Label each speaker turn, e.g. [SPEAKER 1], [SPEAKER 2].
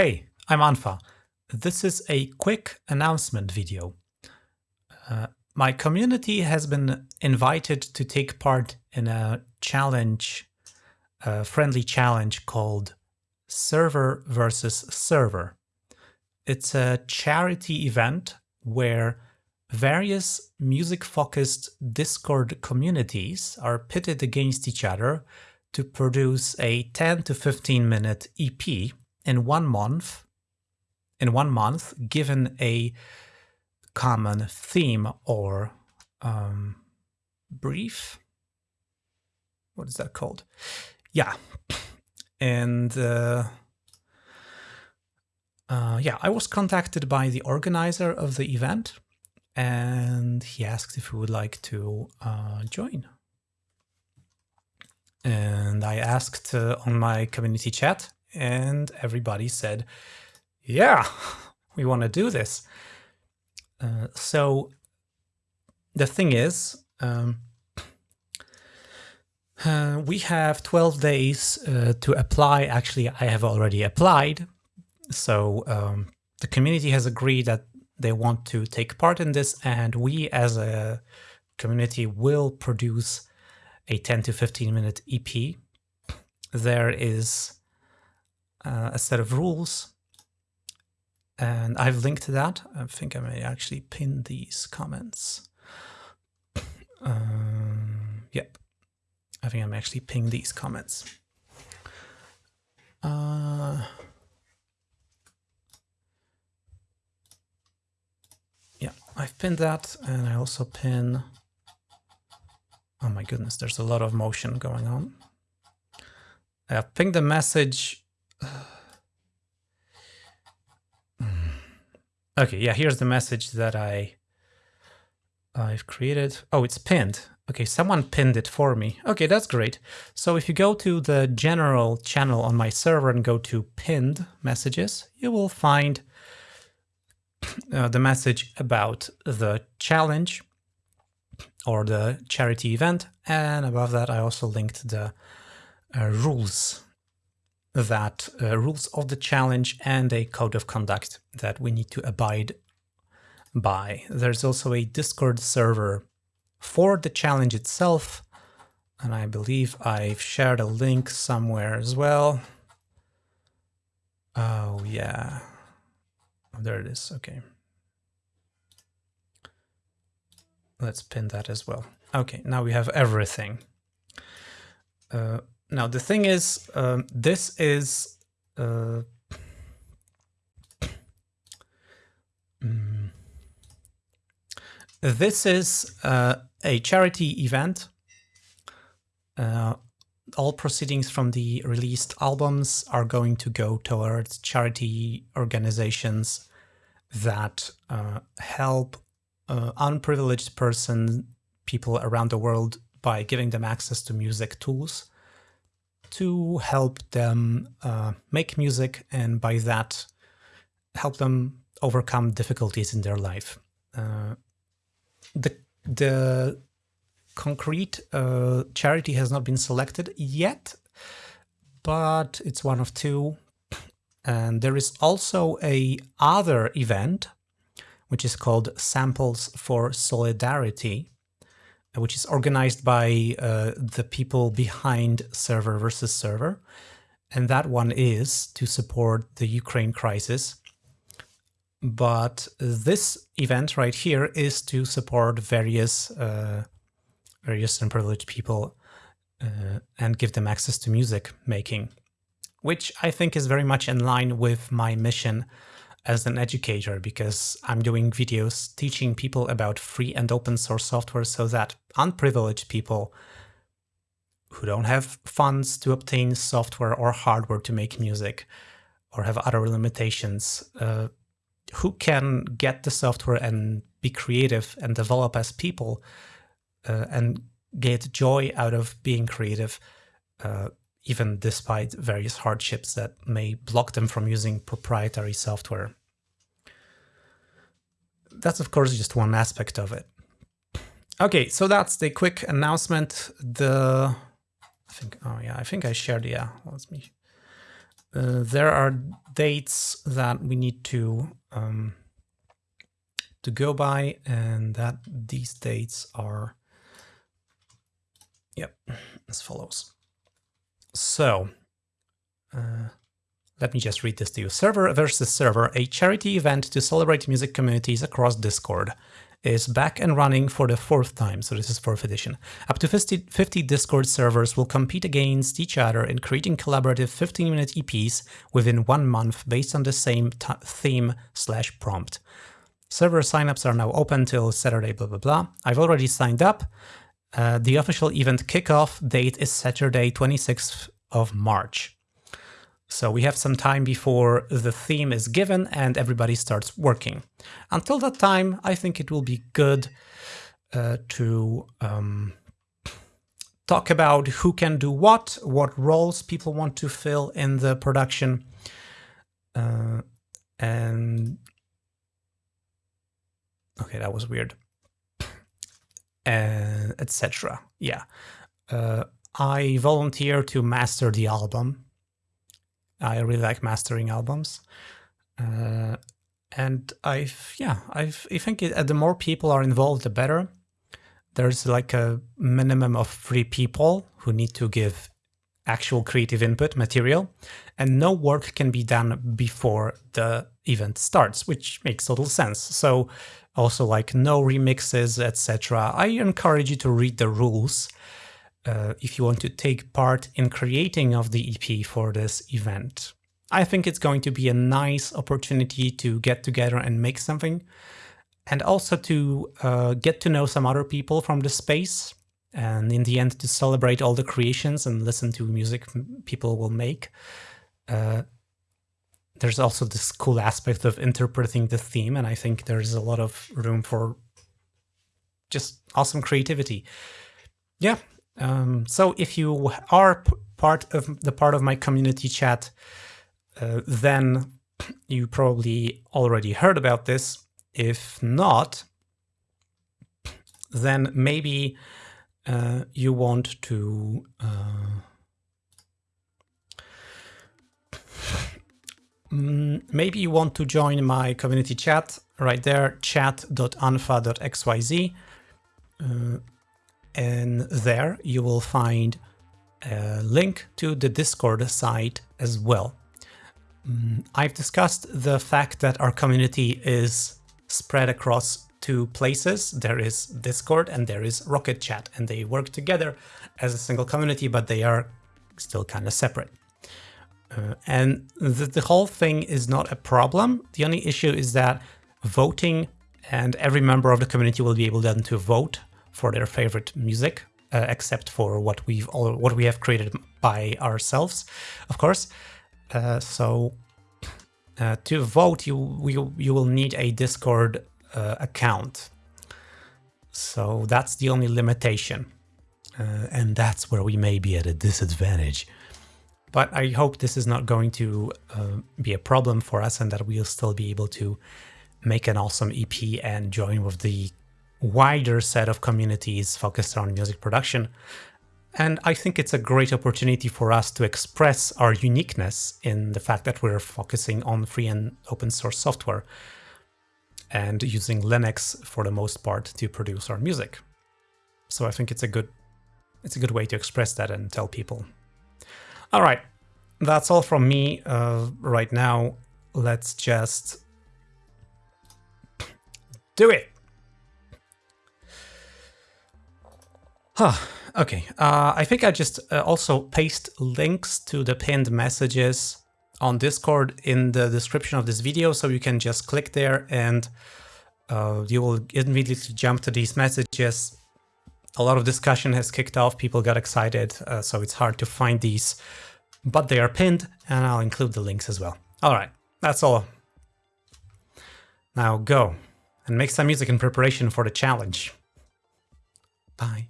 [SPEAKER 1] Hey, I'm unfa. This is a quick announcement video. Uh, my community has been invited to take part in a challenge, a friendly challenge called Server versus Server. It's a charity event where various music-focused Discord communities are pitted against each other to produce a 10 to 15 minute EP in one month, in one month, given a common theme or um, brief. What is that called? Yeah, and uh, uh, yeah, I was contacted by the organizer of the event, and he asked if we would like to uh, join. And I asked uh, on my community chat and everybody said, yeah, we want to do this. Uh, so the thing is, um, uh, we have 12 days uh, to apply. Actually, I have already applied. So um, the community has agreed that they want to take part in this and we as a community will produce a 10 to 15 minute EP. There is uh, a set of rules. And I've linked to that. I think I may actually pin these comments. Um, yep. I think I'm actually ping these comments. Uh, yeah, I've pinned that and I also pin... Oh my goodness, there's a lot of motion going on. I've pinged the message okay, yeah, here's the message that I I've created. Oh, it's pinned. Okay, someone pinned it for me. Okay, that's great. So if you go to the general channel on my server and go to pinned messages, you will find uh, the message about the challenge or the charity event. And above that, I also linked the uh, rules that uh, rules of the challenge and a code of conduct that we need to abide by. There's also a Discord server for the challenge itself, and I believe I've shared a link somewhere as well. Oh, yeah. Oh, there it is. Okay. Let's pin that as well. Okay, now we have everything. Uh, now the thing is, um, this is uh, mm, this is uh, a charity event. Uh, all proceedings from the released albums are going to go towards charity organizations that uh, help uh, unprivileged person people around the world by giving them access to music tools to help them uh, make music and by that help them overcome difficulties in their life. Uh, the, the concrete uh, charity has not been selected yet, but it's one of two. And there is also a other event, which is called Samples for Solidarity, which is organized by uh, the people behind Server versus Server. And that one is to support the Ukraine crisis. But this event right here is to support various uh, various unprivileged people uh, and give them access to music making, which I think is very much in line with my mission as an educator because I'm doing videos teaching people about free and open source software so that unprivileged people who don't have funds to obtain software or hardware to make music or have other limitations, uh, who can get the software and be creative and develop as people uh, and get joy out of being creative, uh, even despite various hardships that may block them from using proprietary software that's of course just one aspect of it. Okay, so that's the quick announcement. The I think oh yeah, I think I shared yeah. Let me. Uh, there are dates that we need to um, to go by, and that these dates are, yep, as follows. So, uh, let me just read this to you. Server versus Server, a charity event to celebrate music communities across Discord is back and running for the fourth time, so this is fourth edition. Up to 50, 50 Discord servers will compete against each other in creating collaborative 15-minute EPs within one month based on the same theme slash prompt. Server signups are now open till Saturday, blah, blah, blah. I've already signed up. Uh, the official event kickoff date is Saturday, 26th of March. So we have some time before the theme is given and everybody starts working. Until that time, I think it will be good uh, to um, talk about who can do what, what roles people want to fill in the production, uh, and okay, that was weird, and etc. Yeah, uh, I volunteer to master the album I really like mastering albums. Uh, and I've, yeah, I've, I think it, the more people are involved, the better. There's like a minimum of three people who need to give actual creative input material, and no work can be done before the event starts, which makes little sense. So also like no remixes, etc. I encourage you to read the rules uh, if you want to take part in creating of the EP for this event. I think it's going to be a nice opportunity to get together and make something and also to uh, get to know some other people from the space and in the end to celebrate all the creations and listen to music people will make. Uh, there's also this cool aspect of interpreting the theme and I think there's a lot of room for just awesome creativity. Yeah, um, so if you are part of the part of my community chat, uh, then you probably already heard about this. If not, then maybe uh, you want to uh, maybe you want to join my community chat right there, chat.unfa.xyz. Uh, and there you will find a link to the Discord site as well. Mm, I've discussed the fact that our community is spread across two places. There is Discord and there is Rocket Chat, and they work together as a single community, but they are still kind of separate. Uh, and the, the whole thing is not a problem. The only issue is that voting and every member of the community will be able then to vote for their favorite music, uh, except for what we've all, what we have created by ourselves, of course. Uh, so uh, to vote, you, you you will need a Discord uh, account. So that's the only limitation, uh, and that's where we may be at a disadvantage. But I hope this is not going to uh, be a problem for us, and that we'll still be able to make an awesome EP and join with the wider set of communities focused on music production. And I think it's a great opportunity for us to express our uniqueness in the fact that we're focusing on free and open source software and using Linux for the most part to produce our music. So I think it's a good it's a good way to express that and tell people. All right, that's all from me uh, right now. Let's just do it. Huh. Okay. Uh, I think I just uh, also paste links to the pinned messages on Discord in the description of this video, so you can just click there and uh, you will immediately jump to these messages. A lot of discussion has kicked off, people got excited, uh, so it's hard to find these, but they are pinned and I'll include the links as well. All right, that's all. Now go and make some music in preparation for the challenge. Bye.